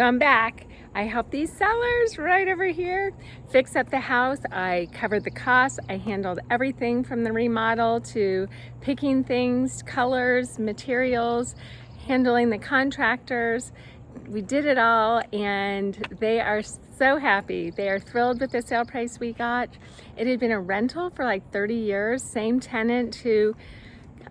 So I'm back. I helped these sellers right over here fix up the house. I covered the costs. I handled everything from the remodel to picking things, colors, materials, handling the contractors. We did it all and they are so happy. They are thrilled with the sale price we got. It had been a rental for like 30 years, same tenant who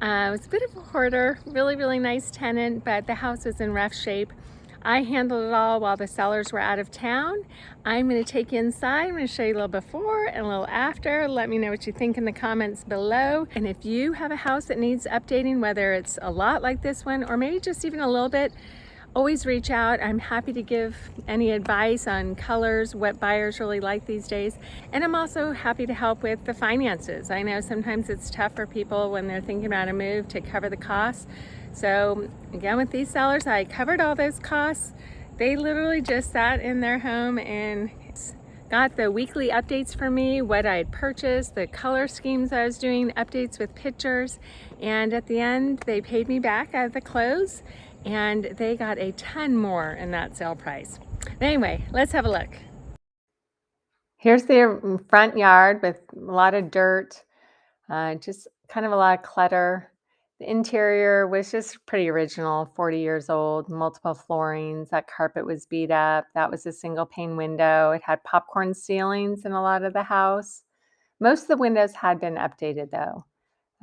uh, was a bit of a hoarder, really, really nice tenant, but the house was in rough shape. I handled it all while the sellers were out of town. I'm gonna take you inside. I'm gonna show you a little before and a little after. Let me know what you think in the comments below. And if you have a house that needs updating, whether it's a lot like this one or maybe just even a little bit, always reach out. I'm happy to give any advice on colors, what buyers really like these days. And I'm also happy to help with the finances. I know sometimes it's tough for people when they're thinking about a move to cover the costs. So again, with these sellers, I covered all those costs. They literally just sat in their home and got the weekly updates for me, what I had purchased, the color schemes I was doing, updates with pictures. And at the end, they paid me back at the close and they got a ton more in that sale price. Anyway, let's have a look. Here's the front yard with a lot of dirt, uh, just kind of a lot of clutter. The interior was just pretty original, 40 years old, multiple floorings. That carpet was beat up. That was a single pane window. It had popcorn ceilings in a lot of the house. Most of the windows had been updated though.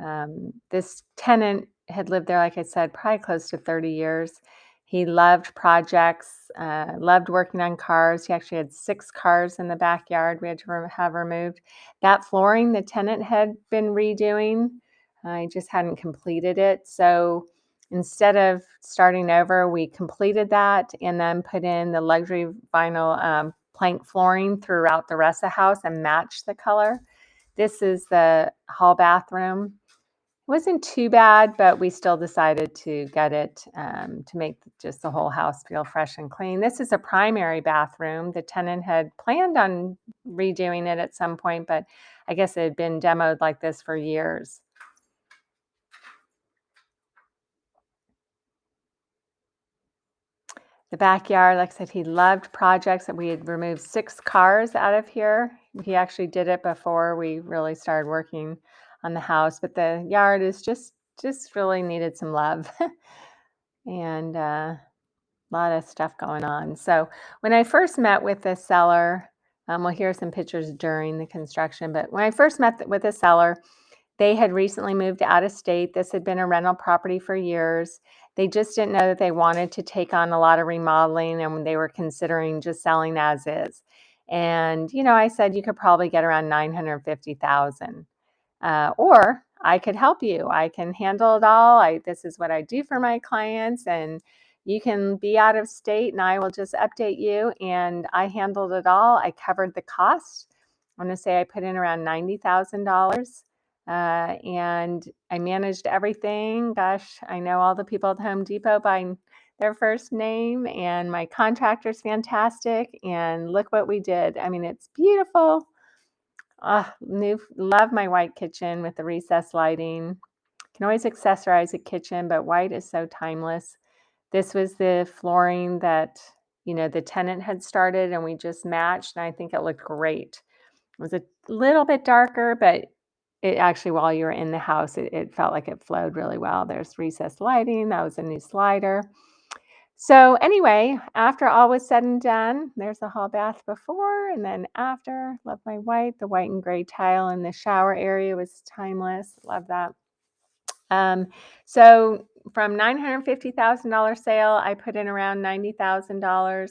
Um, this tenant had lived there, like I said, probably close to 30 years. He loved projects, uh, loved working on cars. He actually had six cars in the backyard we had to have removed. That flooring the tenant had been redoing, I just hadn't completed it. So instead of starting over, we completed that and then put in the luxury vinyl um, plank flooring throughout the rest of the house and matched the color. This is the hall bathroom wasn't too bad, but we still decided to get it um, to make just the whole house feel fresh and clean. This is a primary bathroom. The tenant had planned on redoing it at some point, but I guess it had been demoed like this for years. The backyard, like I said, he loved projects that we had removed six cars out of here. He actually did it before we really started working on the house, but the yard is just just really needed some love and uh, a lot of stuff going on. So when I first met with the seller, um, well, here are some pictures during the construction, but when I first met with the seller, they had recently moved out of state. This had been a rental property for years. They just didn't know that they wanted to take on a lot of remodeling and they were considering just selling as is. And, you know, I said you could probably get around 950,000. Uh, or I could help you. I can handle it all. I, this is what I do for my clients and you can be out of state and I will just update you. And I handled it all. I covered the cost. I'm going to say I put in around $90,000 uh, and I managed everything. Gosh, I know all the people at Home Depot by their first name and my contractor's fantastic. And look what we did. I mean, it's beautiful. Uh, new, love my white kitchen with the recessed lighting. Can always accessorize a kitchen, but white is so timeless. This was the flooring that, you know, the tenant had started and we just matched and I think it looked great. It was a little bit darker, but it actually, while you were in the house, it, it felt like it flowed really well. There's recessed lighting. That was a new slider. So anyway, after all was said and done, there's the hall bath before and then after. Love my white. The white and gray tile in the shower area was timeless. Love that. Um, so from $950,000 sale, I put in around $90,000.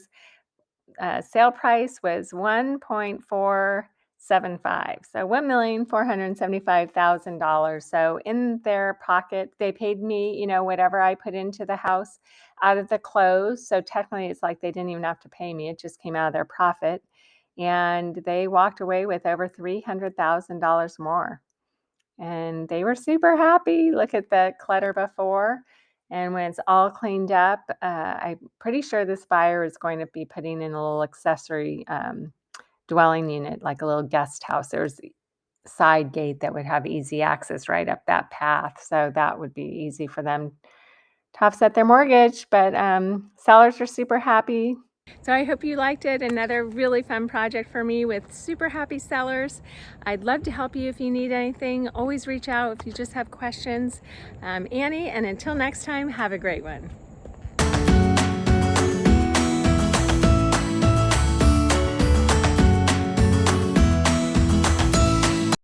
Uh, sale price was 1.4 seven five. So one million four hundred seventy-five thousand dollars. So in their pocket, they paid me, you know, whatever I put into the house out of the close. So technically, it's like they didn't even have to pay me; it just came out of their profit, and they walked away with over three hundred thousand dollars more. And they were super happy. Look at the clutter before. And when it's all cleaned up, uh, I'm pretty sure this buyer is going to be putting in a little accessory um, dwelling unit, like a little guest house. There's side gate that would have easy access right up that path. So that would be easy for them to offset their mortgage. But um, sellers are super happy. So I hope you liked it. Another really fun project for me with super happy sellers. I'd love to help you if you need anything. Always reach out if you just have questions. Um, Annie, and until next time, have a great one.